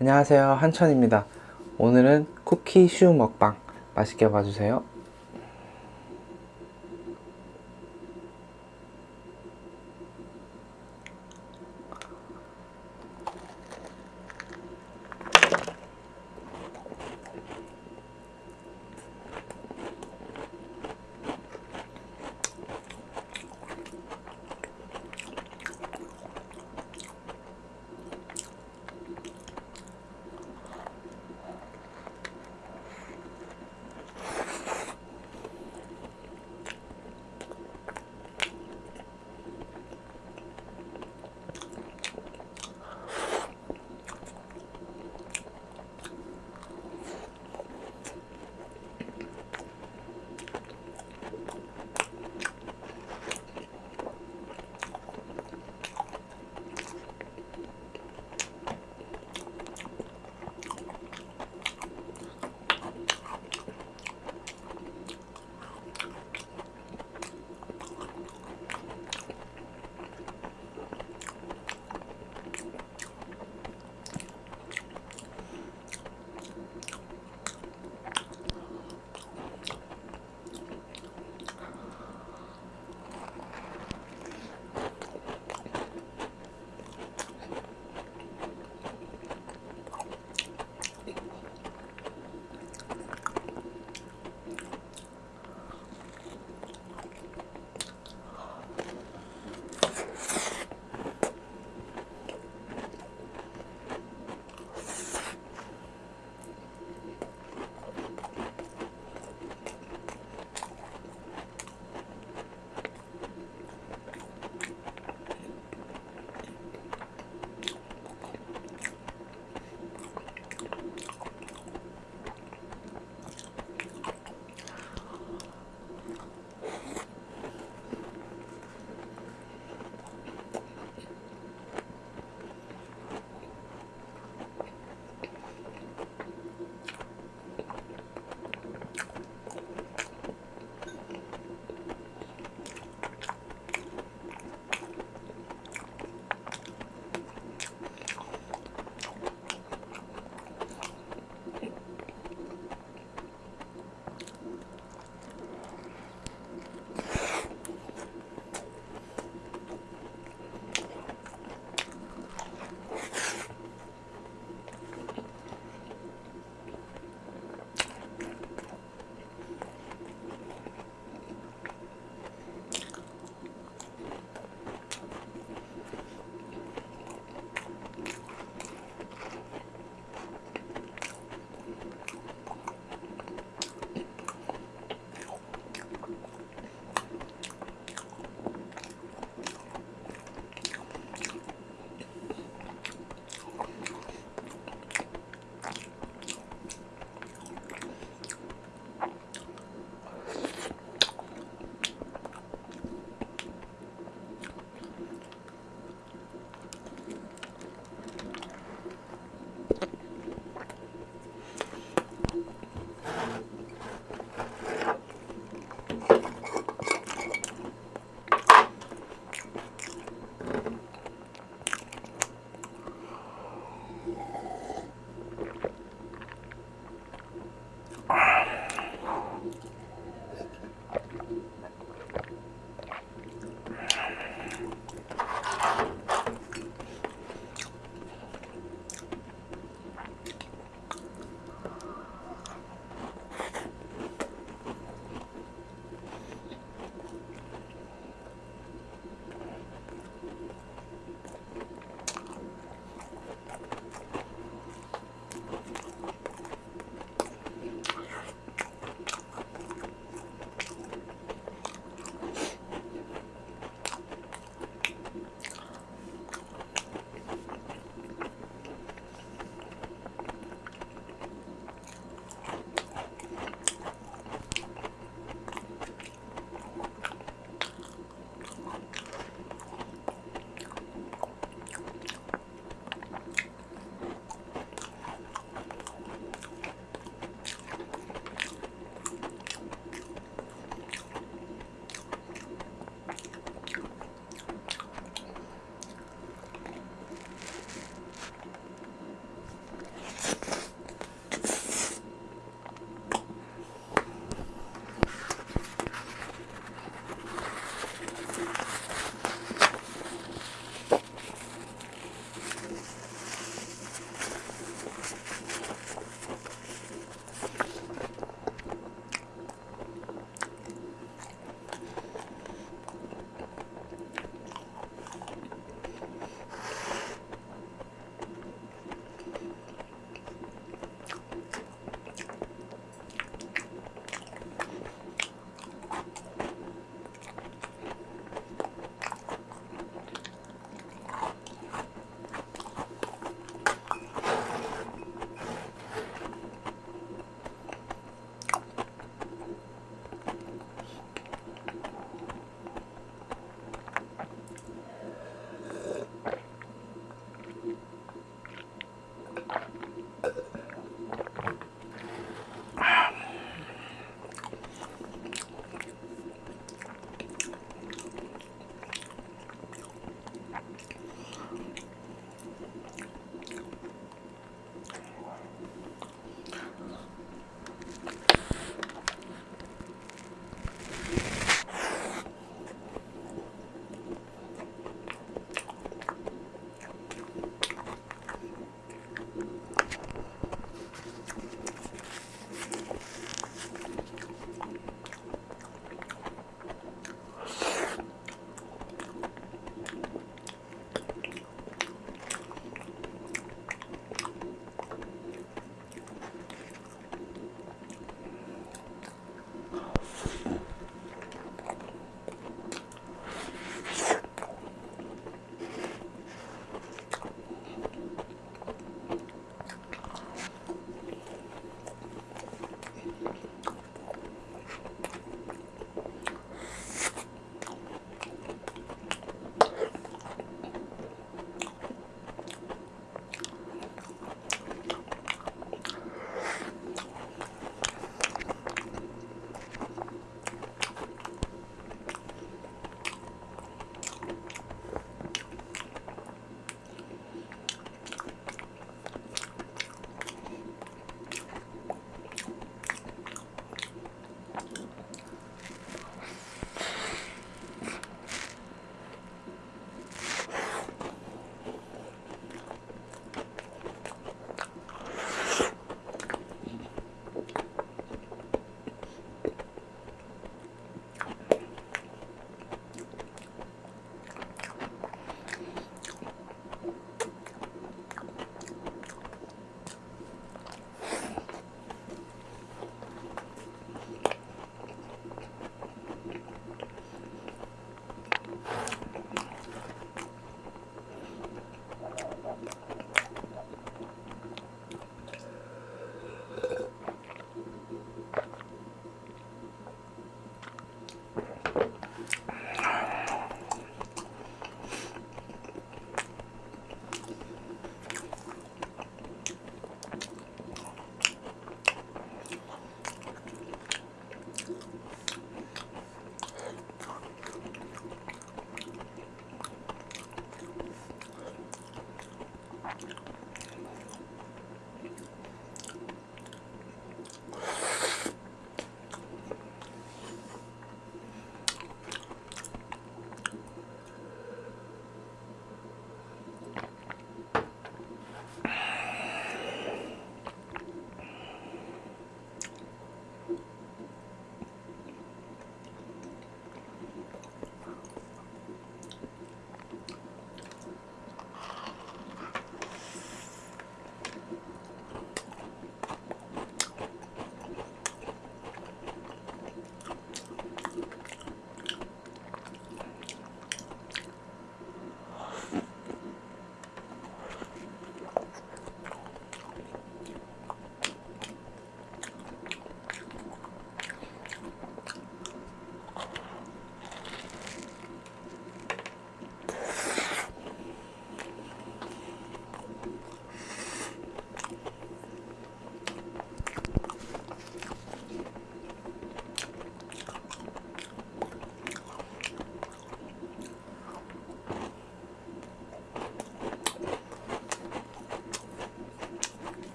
안녕하세요. 한천입니다. 오늘은 쿠키 슈 먹방 맛있게 봐주세요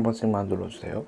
한 번씩만 눌러주세요.